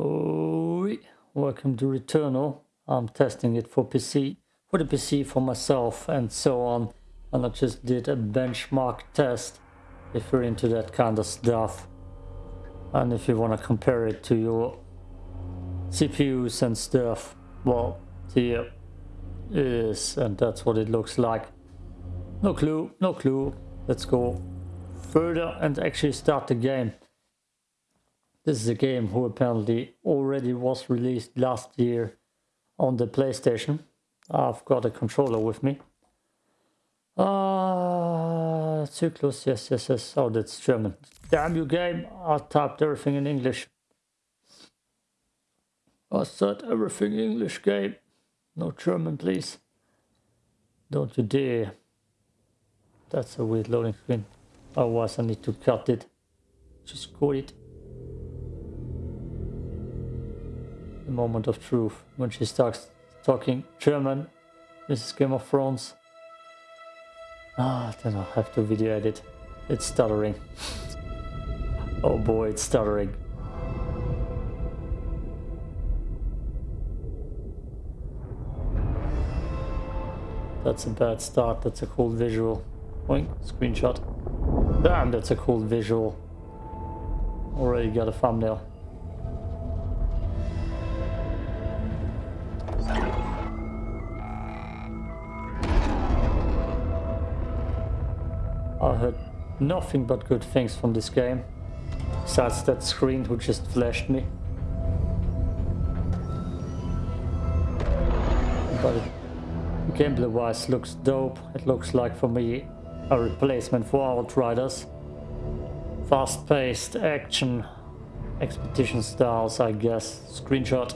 Oh, welcome to Returnal. I'm testing it for PC, for the PC for myself and so on. And I just did a benchmark test if you're into that kind of stuff. And if you want to compare it to your CPUs and stuff, well, here is, and that's what it looks like. No clue, no clue. Let's go further and actually start the game. This is a game who apparently already was released last year on the PlayStation. I've got a controller with me. Ah, uh, Zyklus, yes, yes, yes. Oh, that's German. Damn you game, I typed everything in English. I said everything English game. No German, please. Don't you dare. That's a weird loading screen. Otherwise I need to cut it. Just cut it. The moment of truth. When she starts talking German. This is Game of Thrones. Ah, then I'll have to video edit. It's stuttering. oh boy, it's stuttering. That's a bad start. That's a cool visual. Boink, screenshot. Damn, that's a cool visual. Already got a thumbnail. Nothing but good things from this game. Besides that screen who just flashed me. But gameplay wise looks dope. It looks like for me a replacement for Outriders. Fast paced action, expedition styles I guess. Screenshot.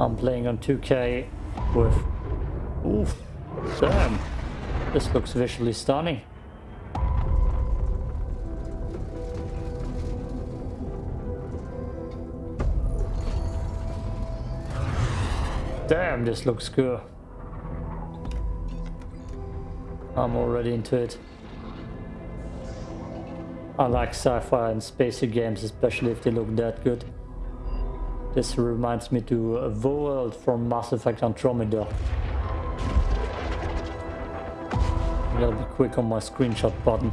I'm playing on 2K with... Oof, damn. This looks visually stunning. Damn, this looks good. I'm already into it. I like sci-fi and spacey games, especially if they look that good. This reminds me to a world from Mass Effect Andromeda. Gotta be quick on my screenshot button.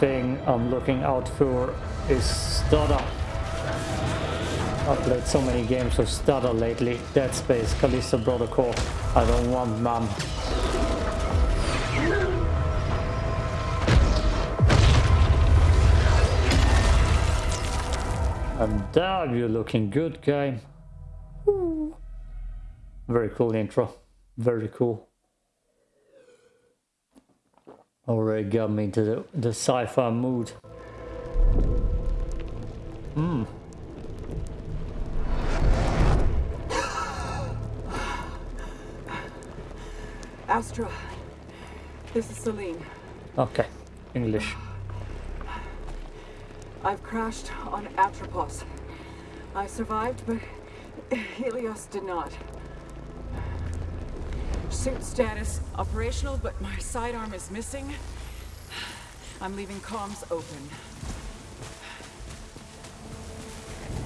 Thing I'm looking out for is stutter. I've played so many games with stutter lately. Dead Space, Callisto Protocol. I don't want none. And damn, you're looking good, game. Very cool intro. Very cool already got me into the, the sci-fi mood. Hmm. Astra, this is Selene. Okay, English. I've crashed on Atropos. I survived, but Helios did not. Suit status, operational, but my sidearm is missing. I'm leaving comms open.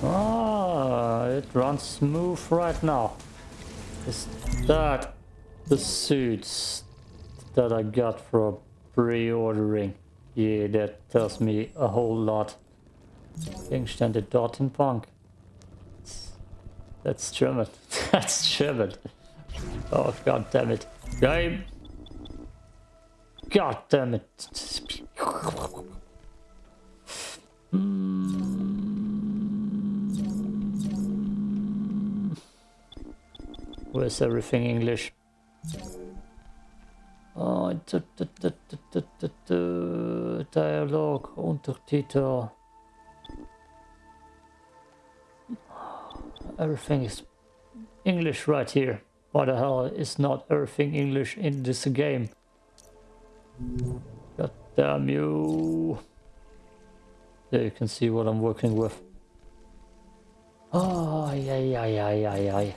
Ah, it runs smooth right now. Is that the suits that I got for pre-ordering? Yeah, that tells me a whole lot. Gegenstände Punk. That's German. That's German. Oh, god damn it. Game. God damn it. Hmm. Where's everything English? Oh, Dialogue, Untertitel. Everything is English right here. Why the hell is not everything English in this game? God damn you. There you can see what I'm working with. Oh, yeah, yeah, yeah, yeah, yeah.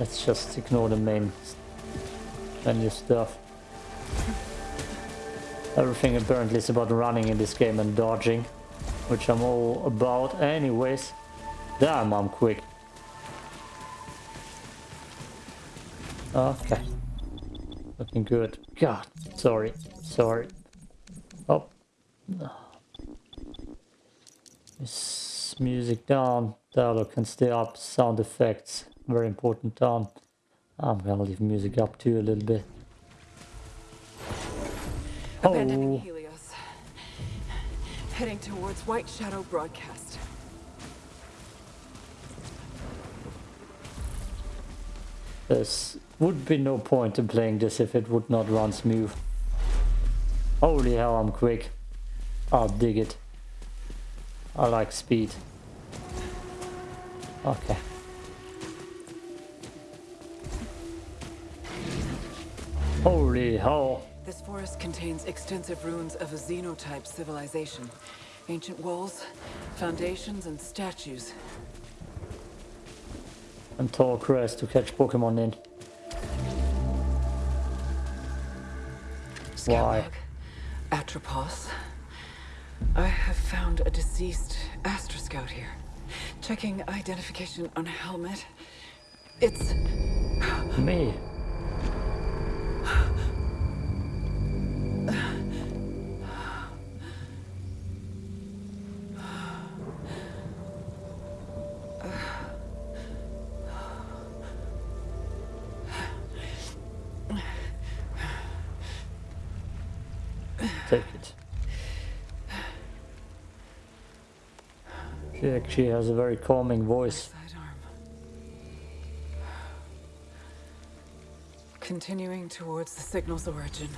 Let's just ignore the main menu stuff. Everything apparently is about running in this game and dodging, which I'm all about anyways. Damn, I'm quick. Okay. Looking good. God, sorry, sorry. Oh. This music down. Dialogue can stay up. Sound effects, very important down. I'm gonna leave music up too a little bit. Oh. Abandoning oh. Helios. Heading towards White Shadow Broadcast. There would be no point in playing this if it would not run smooth. Holy hell, I'm quick. I'll dig it. I like speed. Okay. Holy hell. This forest contains extensive ruins of a xenotype civilization. Ancient walls, foundations, and statues. And tall crest to catch Pokemon in. Why? Atropos. I have found a deceased Astra Scout here. Checking identification on a helmet. It's Me. She actually has a very calming voice. Continuing towards the signal's origin.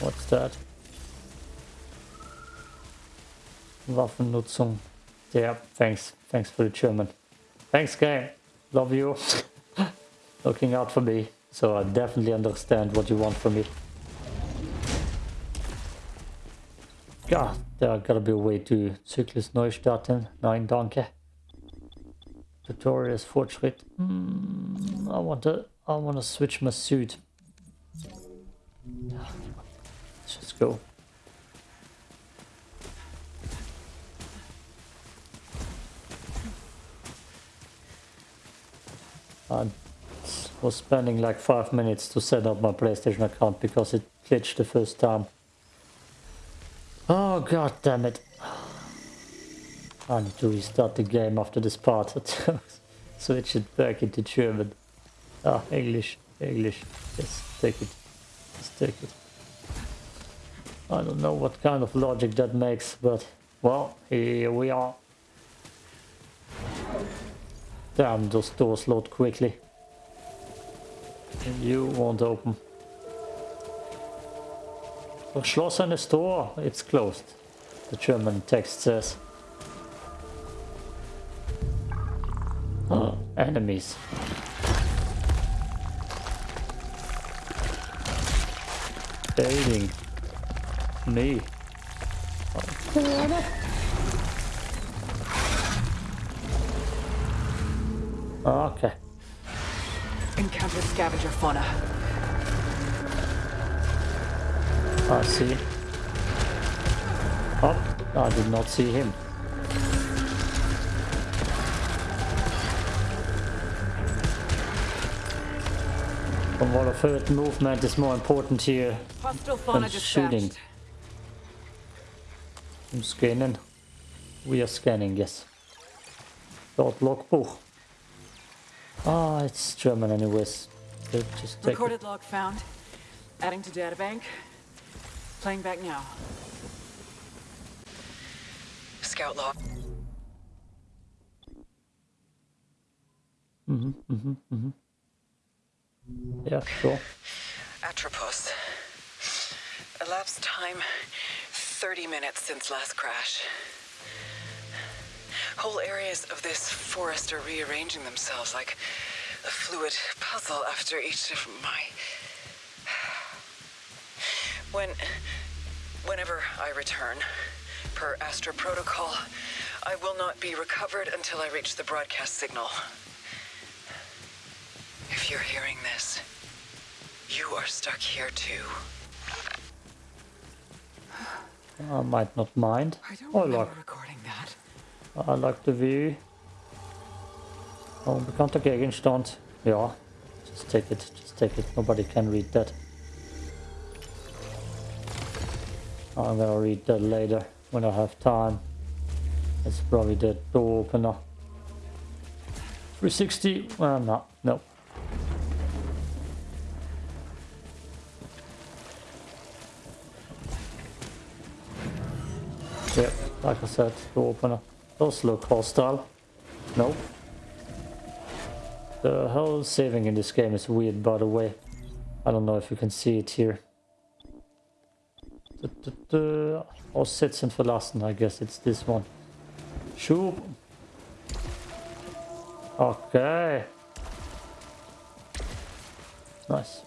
What's that? Waffennutzung. Yeah, thanks. Thanks for the German. Thanks, game. Love you. Looking out for me. So I definitely understand what you want from me. God, there gotta be a way to Zyklus neu starten. Nein, danke. Tutorial is Fortschritt. Hmm, I want to. I want to switch my suit. Let's just go. I was spending like five minutes to set up my PlayStation account because it glitched the first time. Oh god damn it. I need to restart the game after this part. Switch it back into German. Ah, English. English. Yes, take it. Just take it. I don't know what kind of logic that makes, but well, here we are. Damn, those doors load quickly. And you won't open. Verschlossen is door. It's closed. The German text says. Ah, enemies. Fading. Me. Okay. Encounter scavenger fauna. I see. Oh, I did not see him. From what I've heard, movement is more important here than shooting. I'm scanning. We are scanning, yes. Dort logbook. Ah, it's German anyways. They'll just take it. Recorded log found. Adding to databank. Playing back now. Scout log. Mm-hmm, mm-hmm, mm-hmm. Yeah, sure. Atropos. Elapsed time 30 minutes since last crash. Whole areas of this forest are rearranging themselves like a fluid puzzle after each of my... When... Whenever I return, per Astra Protocol, I will not be recovered until I reach the broadcast signal. If you're hearing this, you are stuck here too. I might not mind. I don't Oh, remember look. recording that. I like the view. Unbekannter Gegenstand. Ja, just take it, just take it. Nobody can read that. I'm gonna read that later when I have time. It's probably the door opener. 360? Well, no, no. Yeah, like I said, door opener. Those look hostile. Nope. The whole saving in this game is weird, by the way. I don't know if you can see it here. The, the, the, Sitzen verlassen, I guess it's this one. Sure. Okay. Nice.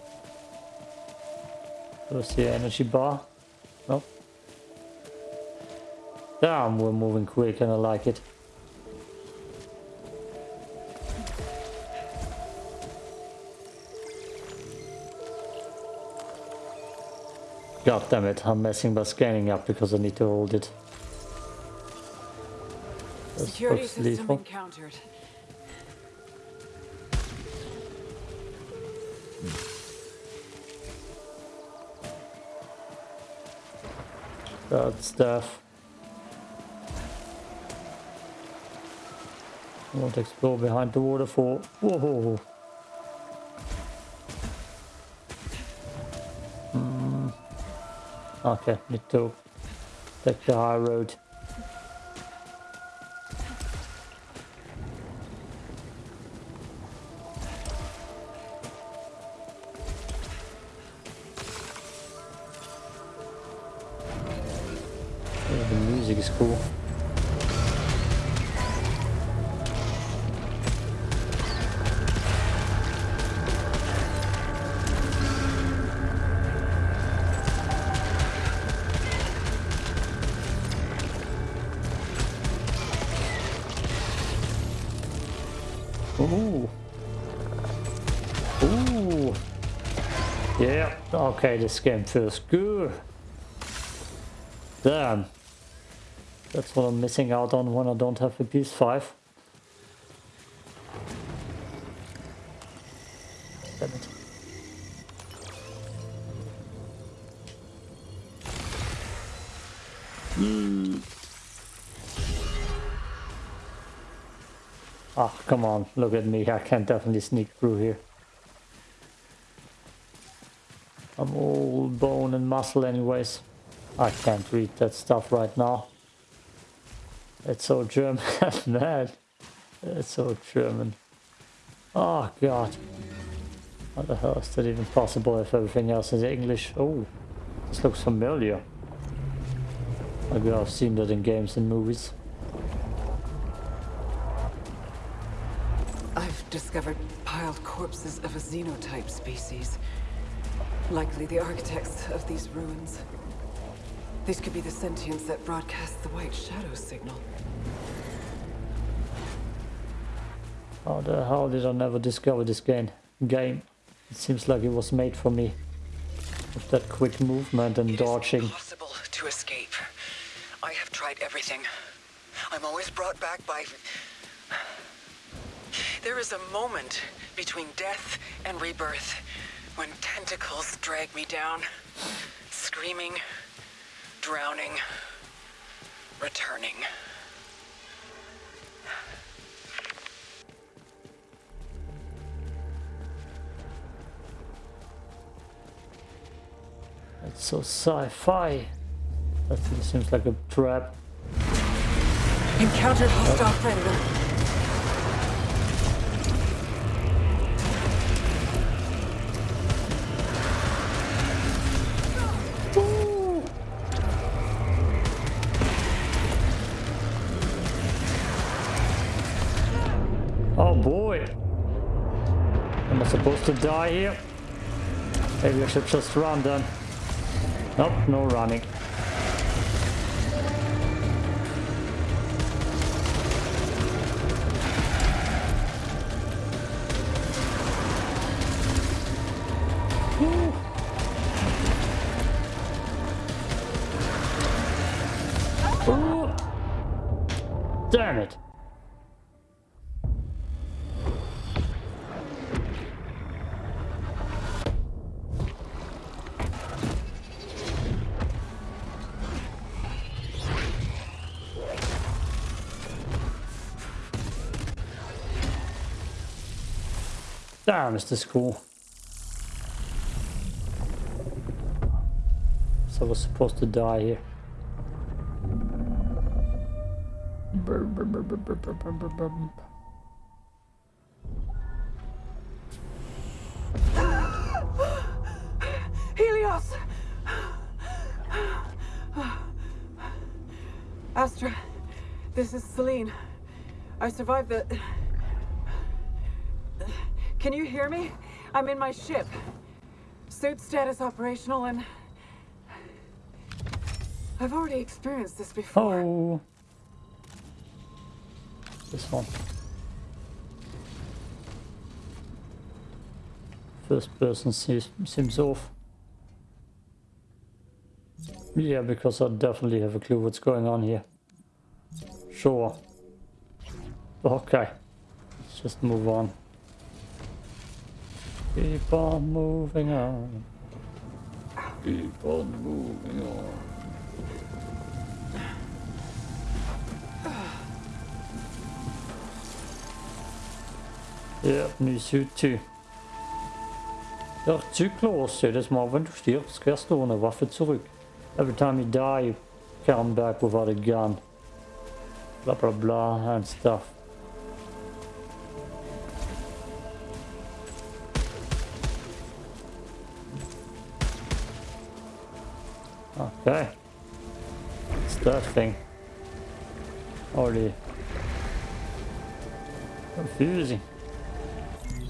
See an energy bar? Nope. Damn, we're moving quick and I like it. God damn it, I'm messing by scanning up because I need to hold it. That's Security system lethal. encountered. That stuff. I want to explore behind the waterfall. Whoa! Okay, need to take the high road. The music is cool. Okay, this game feels good. Damn. That's what I'm missing out on when I don't have a PS5. Damn it. Mm. Ah, come on, look at me. I can definitely sneak through here. I'm all bone and muscle anyways. I can't read that stuff right now. It's so German, man. It's so German. Oh god. How the hell is that even possible if everything else is English? Oh, this looks familiar. Maybe I've seen that in games and movies. I've discovered piled corpses of a xenotype species. Likely the architects of these ruins. These could be the sentients that broadcast the White Shadow signal. How the hell did I never discover this game? Game. It seems like it was made for me. With that quick movement and It dodging. impossible to escape. I have tried everything. I'm always brought back by... There is a moment between death and rebirth when tentacles drag me down, screaming, drowning, returning. It's so sci-fi. That seems like a trap. Encountered hostile predator. Supposed to die here? Maybe I should just run then. Nope, no running. Damn, is this cool. So I was supposed to die here. Helios! Astra, this is Selene. I survived the... Can you hear me? I'm in my ship. Suit status operational and... I've already experienced this before. Oh. This one. First person seems, seems off. Yeah, because I definitely have a clue what's going on here. Sure. Okay. Let's just move on. Keep on moving on. Keep on moving on. Ja, ny suit too. Zu close. Jedes Mal, wenn du stirbst, kriegst du eine Waffe zurück. Every time you die, you come back without a gun. Blah blah blah and stuff. Okay. It's that thing. Already confusing.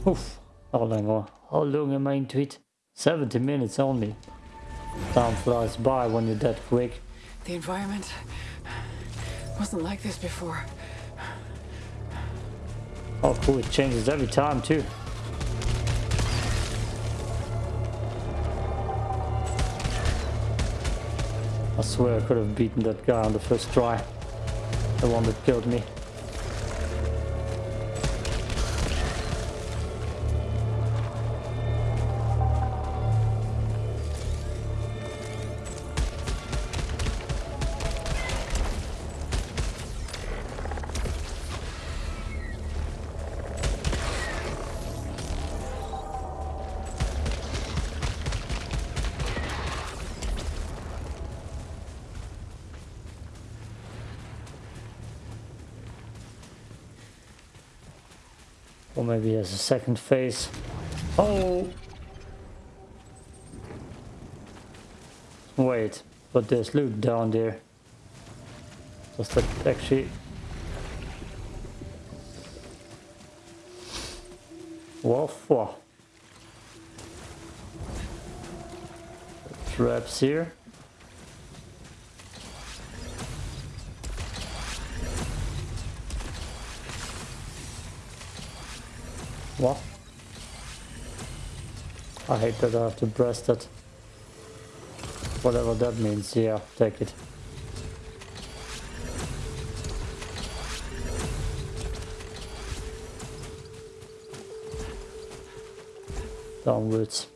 Oof. How long, how long am I into it? 70 minutes only. Time flies by when you're that quick. The environment wasn't like this before. Oh cool, it changes every time too. I swear I could have beaten that guy on the first try. The one that killed me. Or maybe has a second phase. Oh! Wait, but there's loot down there. Does that actually... Wow. Traps here. What? I hate that I have to press that. Whatever that means, yeah, take it. Downwards.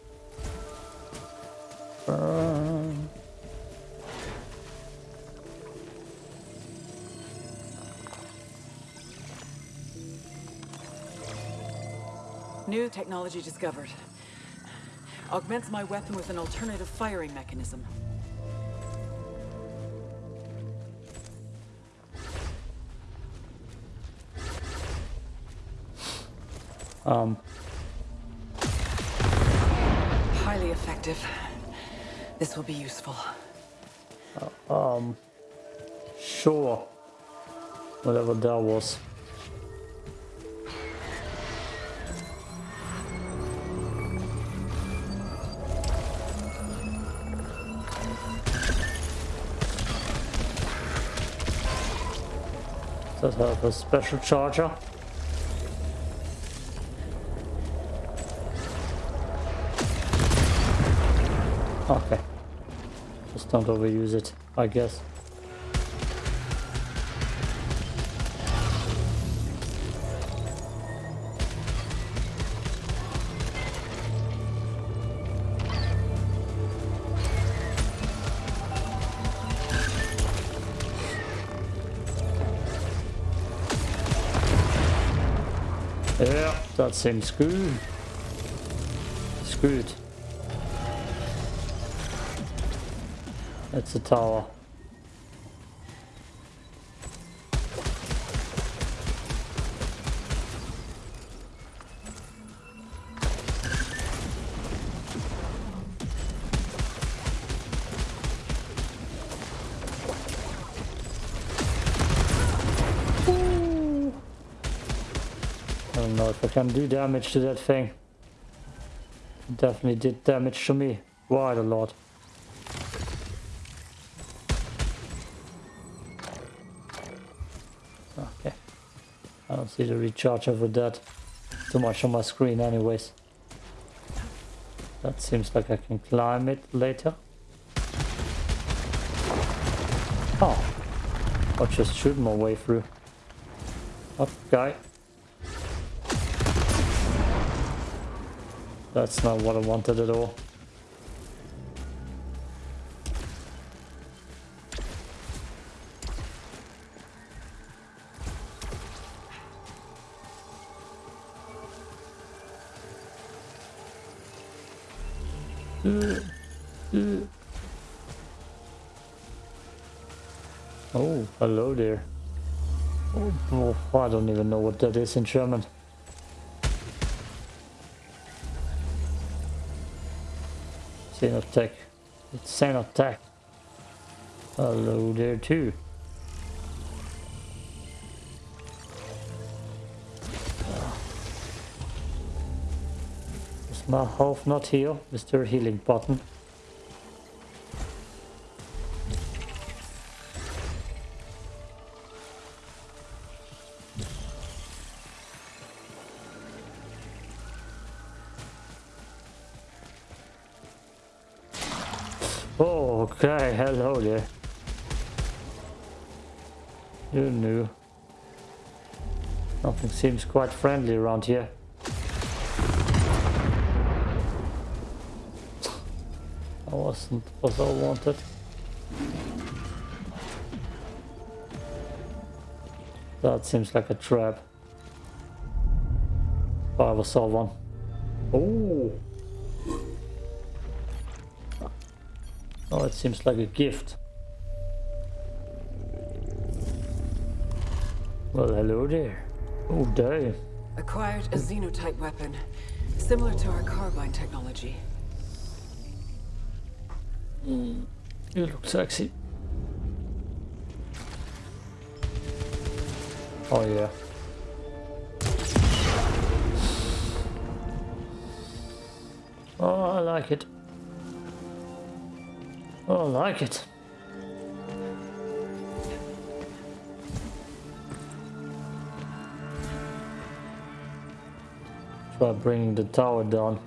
New technology discovered. Augments my weapon with an alternative firing mechanism. Um, Highly effective. This will be useful. Um. sure. Whatever that was. Does have a special charger? Okay. Just don't overuse it, I guess. Yeah, that seems good. Good. It's a tower. Can do damage to that thing. Definitely did damage to me. Quite a lot. Okay. I don't see the recharger for that. Too much on my screen anyways. That seems like I can climb it later. Oh. I'll just shoot my way through. Up, That's not what I wanted at all. Oh, hello there. Oh, oh, I don't even know what that is in German. Xenotech. It's Xenotech. Hello there too. Is my health not there a healing button? Nothing seems quite friendly around here. I wasn't was I wanted. That seems like a trap. I saw one. Oh! Oh, it seems like a gift. Well, hello there. Oh, damn. Acquired a xenotype weapon, similar to our carbine technology. You look sexy. Oh, yeah. Oh, I like it. Oh, I like it. Try bringing the tower down.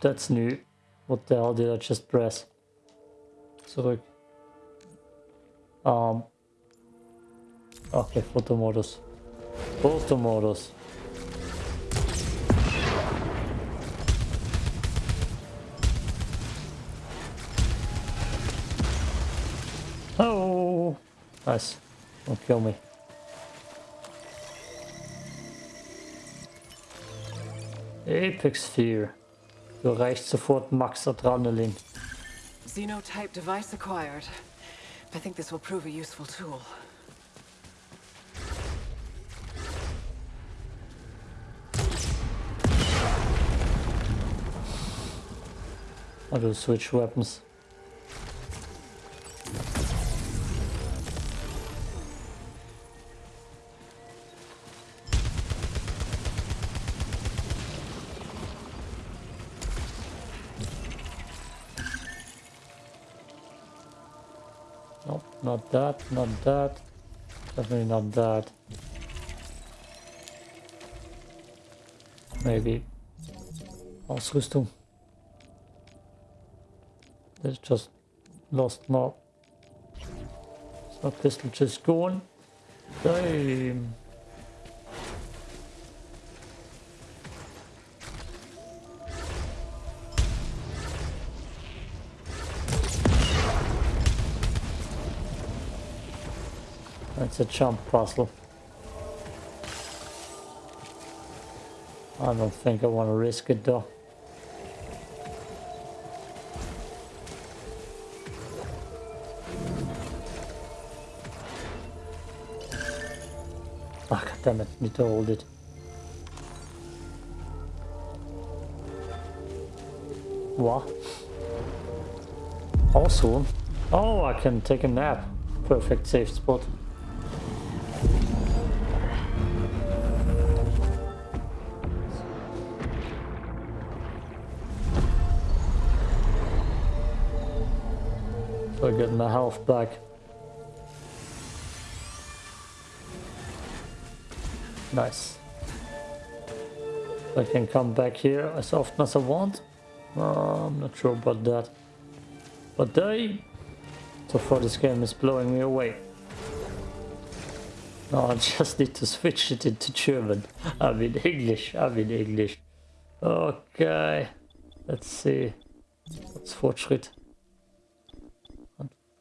That's new. What the hell did I just press? Zurück. Um. Okay, Fotomodus. Fotomodus. Oh, nice. Don't kill me. Apex Sphere. Du erreichst sofort Max Adrenalin. Xenotype device acquired. I think this will prove a useful tool. To switch weapons. Not that, not that. Definitely not that. Maybe oh, Ausrüstung. There's just lost more. So pistol just gone. Damn. That's a jump puzzle. I don't think I want to risk it though. Ah, God damn it, need to hold it. What? Also, oh, I can take a nap. Perfect safe spot. I health back. Nice. I can come back here as often as I want. Uh, I'm not sure about that. But they... So far this game is blowing me away. No, I just need to switch it into German. I mean English, I mean English. Okay. Let's see. What's Fortschritt?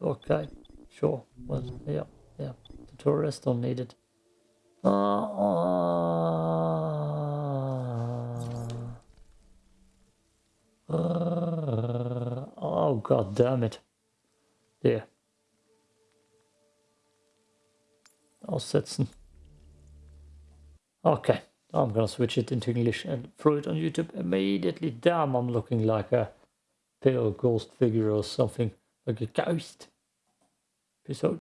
Okay, sure. Well, yeah, yeah. The tourists don't need it. Uh, uh, oh, god damn it. There. Aussetzen. Okay, I'm gonna switch it into English and throw it on YouTube immediately. Damn, I'm looking like a pale ghost figure or something, like a ghost. Peace out.